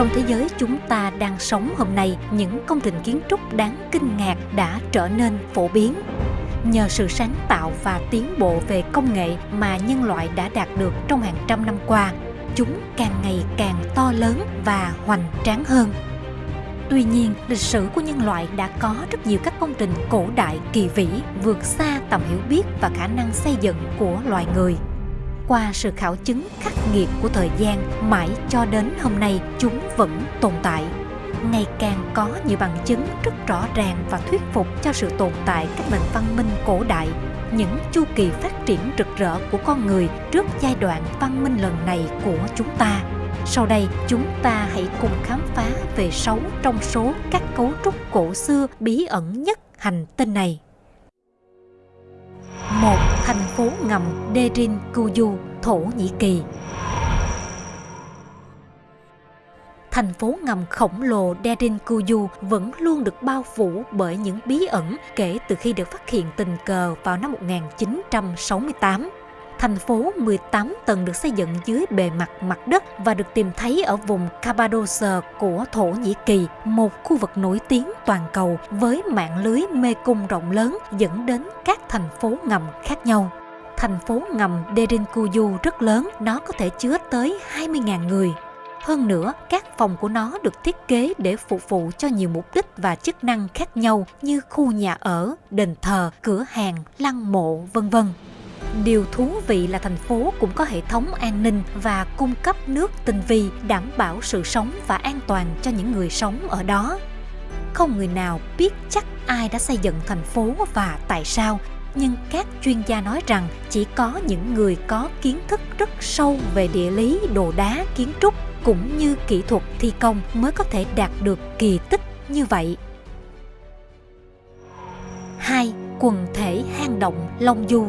Trong thế giới chúng ta đang sống hôm nay, những công trình kiến trúc đáng kinh ngạc đã trở nên phổ biến. Nhờ sự sáng tạo và tiến bộ về công nghệ mà nhân loại đã đạt được trong hàng trăm năm qua, chúng càng ngày càng to lớn và hoành tráng hơn. Tuy nhiên, lịch sử của nhân loại đã có rất nhiều các công trình cổ đại kỳ vĩ vượt xa tầm hiểu biết và khả năng xây dựng của loài người. Qua sự khảo chứng khắc nghiệt của thời gian, mãi cho đến hôm nay chúng vẫn tồn tại. Ngày càng có nhiều bằng chứng rất rõ ràng và thuyết phục cho sự tồn tại các nền văn minh cổ đại những chu kỳ phát triển rực rỡ của con người trước giai đoạn văn minh lần này của chúng ta sau đây chúng ta hãy cùng khám phá về sáu trong số các cấu trúc cổ xưa bí ẩn nhất hành tinh này. Một thành phố ngầm Derin Kuyu, Thổ Nhĩ Kỳ. Thành phố ngầm khổng lồ Derin Kuyu vẫn luôn được bao phủ bởi những bí ẩn kể từ khi được phát hiện tình cờ vào năm 1968 thành phố 18 tầng được xây dựng dưới bề mặt mặt đất và được tìm thấy ở vùng Cappadocia của Thổ Nhĩ Kỳ, một khu vực nổi tiếng toàn cầu với mạng lưới mê cung rộng lớn dẫn đến các thành phố ngầm khác nhau. Thành phố ngầm Derinkuyu rất lớn, nó có thể chứa tới 20.000 người. Hơn nữa, các phòng của nó được thiết kế để phục vụ cho nhiều mục đích và chức năng khác nhau như khu nhà ở, đền thờ, cửa hàng, lăng mộ, vân vân. Điều thú vị là thành phố cũng có hệ thống an ninh và cung cấp nước tinh vi đảm bảo sự sống và an toàn cho những người sống ở đó. Không người nào biết chắc ai đã xây dựng thành phố và tại sao, nhưng các chuyên gia nói rằng chỉ có những người có kiến thức rất sâu về địa lý, đồ đá, kiến trúc cũng như kỹ thuật thi công mới có thể đạt được kỳ tích như vậy. 2. Quần thể hang động Long Du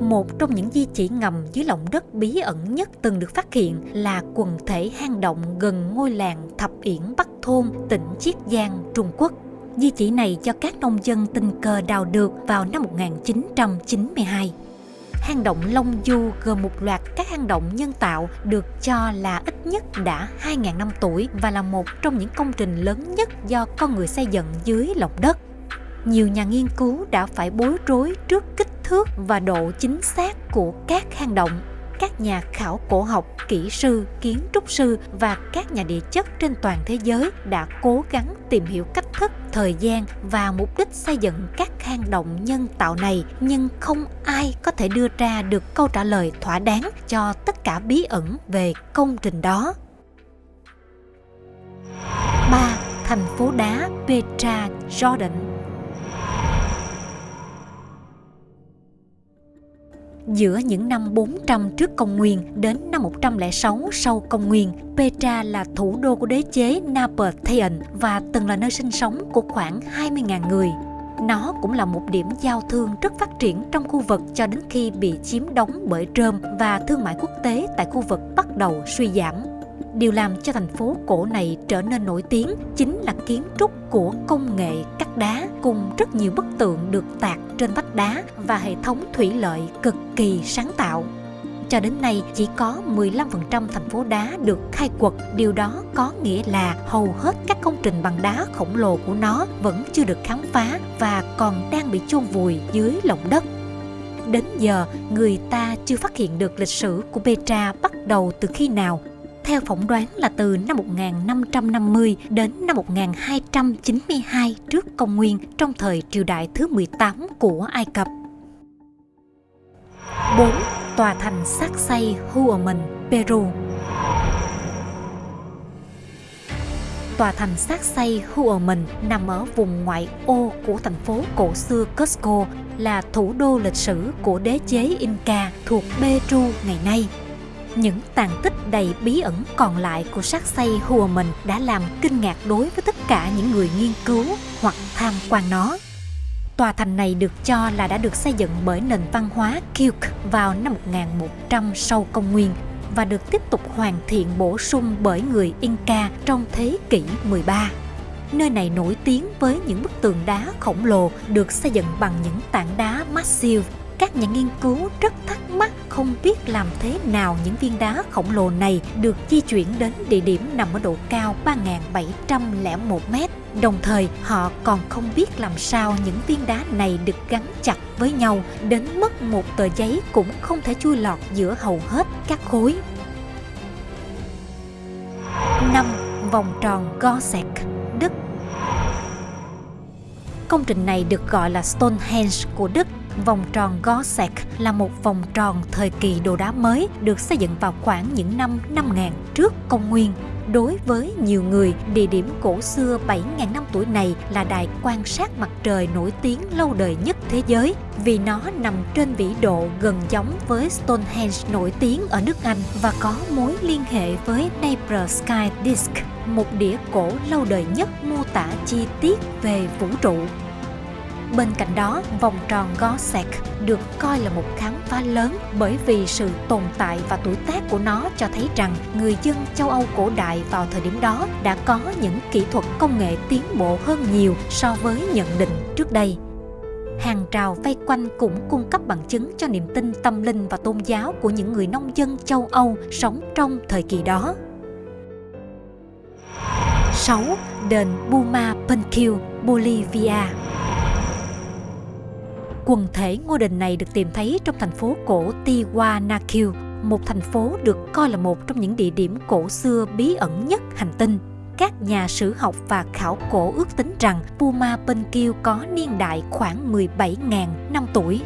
một trong những di chỉ ngầm dưới lòng đất bí ẩn nhất từng được phát hiện là quần thể hang động gần ngôi làng Thập Yển Bắc Thôn, tỉnh Chiết Giang, Trung Quốc. Di chỉ này cho các nông dân tình cờ đào được vào năm 1992. Hang động Long Du gồm một loạt các hang động nhân tạo được cho là ít nhất đã 2.000 năm tuổi và là một trong những công trình lớn nhất do con người xây dựng dưới lòng đất nhiều nhà nghiên cứu đã phải bối rối trước kích thước và độ chính xác của các hang động. Các nhà khảo cổ học, kỹ sư, kiến trúc sư và các nhà địa chất trên toàn thế giới đã cố gắng tìm hiểu cách thức, thời gian và mục đích xây dựng các hang động nhân tạo này nhưng không ai có thể đưa ra được câu trả lời thỏa đáng cho tất cả bí ẩn về công trình đó. 3. Thành phố đá Petra, Jordan Giữa những năm 400 trước công nguyên đến năm 106 sau công nguyên, Petra là thủ đô của đế chế Nabatean và từng là nơi sinh sống của khoảng 20.000 người. Nó cũng là một điểm giao thương rất phát triển trong khu vực cho đến khi bị chiếm đóng bởi Rome và thương mại quốc tế tại khu vực bắt đầu suy giảm. Điều làm cho thành phố cổ này trở nên nổi tiếng chính là kiến trúc của công nghệ cắt đá cùng rất nhiều bức tượng được tạc trên vách đá và hệ thống thủy lợi cực kỳ sáng tạo. Cho đến nay chỉ có 15% thành phố đá được khai quật, điều đó có nghĩa là hầu hết các công trình bằng đá khổng lồ của nó vẫn chưa được khám phá và còn đang bị chôn vùi dưới lòng đất. Đến giờ, người ta chưa phát hiện được lịch sử của Petra bắt đầu từ khi nào theo phỏng đoán là từ năm 1550 đến năm 1292 trước công nguyên trong thời triều đại thứ 18 của Ai Cập. 4. Tòa thành xác xây Huaman, Peru Tòa thành xác xây Huaman nằm ở vùng ngoại ô của thành phố cổ xưa Cusco là thủ đô lịch sử của đế chế Inca thuộc Peru ngày nay. Những tàn tích đầy bí ẩn còn lại của xác xây hùa mình đã làm kinh ngạc đối với tất cả những người nghiên cứu hoặc tham quan nó. Tòa thành này được cho là đã được xây dựng bởi nền văn hóa Kilk vào năm 1100 sau công nguyên và được tiếp tục hoàn thiện bổ sung bởi người Inca trong thế kỷ 13. Nơi này nổi tiếng với những bức tường đá khổng lồ được xây dựng bằng những tảng đá massive. Các nhà nghiên cứu rất thắc mắc không biết làm thế nào những viên đá khổng lồ này được di chuyển đến địa điểm nằm ở độ cao 3.701 mét. Đồng thời, họ còn không biết làm sao những viên đá này được gắn chặt với nhau đến mức một tờ giấy cũng không thể chui lọt giữa hầu hết các khối. 5. Vòng tròn Gorsek, Đức Công trình này được gọi là Stonehenge của Đức Vòng tròn Gorsek là một vòng tròn thời kỳ đồ đá mới được xây dựng vào khoảng những năm 5000 trước công nguyên. Đối với nhiều người, địa điểm cổ xưa 7.000 năm tuổi này là đài quan sát mặt trời nổi tiếng lâu đời nhất thế giới vì nó nằm trên vĩ độ gần giống với Stonehenge nổi tiếng ở nước Anh và có mối liên hệ với Neighbor Sky Disk, một đĩa cổ lâu đời nhất mô tả chi tiết về vũ trụ Bên cạnh đó, vòng tròn Gorsek được coi là một khám phá lớn bởi vì sự tồn tại và tuổi tác của nó cho thấy rằng người dân châu Âu cổ đại vào thời điểm đó đã có những kỹ thuật công nghệ tiến bộ hơn nhiều so với nhận định trước đây. Hàng rào vây quanh cũng cung cấp bằng chứng cho niềm tin tâm linh và tôn giáo của những người nông dân châu Âu sống trong thời kỳ đó. 6. Đền Buma Penkiu, Bolivia Quần thể ngôi đền này được tìm thấy trong thành phố cổ Tiwanaku, một thành phố được coi là một trong những địa điểm cổ xưa bí ẩn nhất hành tinh. Các nhà sử học và khảo cổ ước tính rằng Puma Penkil có niên đại khoảng 17.000 năm tuổi.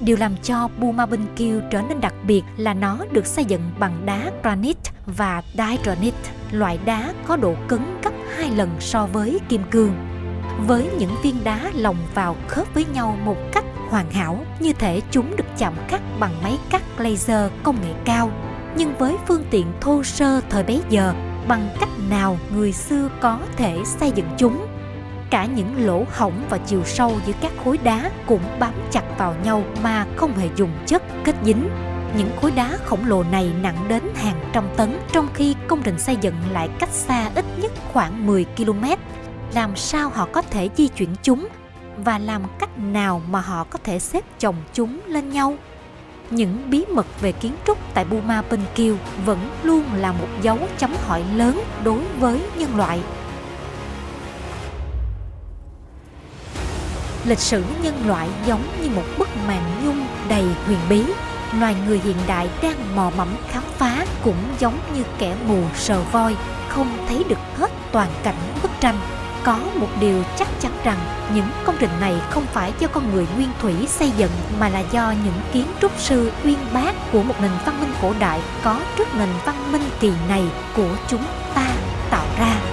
Điều làm cho Puma Penkil trở nên đặc biệt là nó được xây dựng bằng đá granite và diorite, loại đá có độ cứng gấp hai lần so với kim cương với những viên đá lồng vào khớp với nhau một cách hoàn hảo, như thể chúng được chạm cắt bằng máy cắt laser công nghệ cao. Nhưng với phương tiện thô sơ thời bấy giờ, bằng cách nào người xưa có thể xây dựng chúng? Cả những lỗ hổng và chiều sâu giữa các khối đá cũng bám chặt vào nhau mà không hề dùng chất kết dính. Những khối đá khổng lồ này nặng đến hàng trăm tấn, trong khi công trình xây dựng lại cách xa ít nhất khoảng 10 km làm sao họ có thể di chuyển chúng và làm cách nào mà họ có thể xếp chồng chúng lên nhau những bí mật về kiến trúc tại Buma Kiều vẫn luôn là một dấu chấm hỏi lớn đối với nhân loại. Lịch sử nhân loại giống như một bức màn nhung đầy huyền bí. Loài người hiện đại đang mò mẫm khám phá cũng giống như kẻ mù sờ voi, không thấy được hết toàn cảnh bức tranh có một điều chắc chắn rằng những công trình này không phải do con người nguyên thủy xây dựng mà là do những kiến trúc sư uyên bác của một nền văn minh cổ đại có trước nền văn minh kỳ này của chúng ta tạo ra.